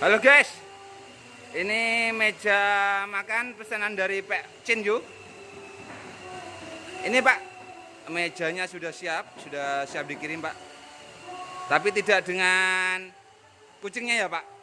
Halo guys, ini meja makan pesanan dari Pak Cinju. Ini Pak, mejanya sudah siap, sudah siap dikirim Pak. Tapi tidak dengan kucingnya ya Pak.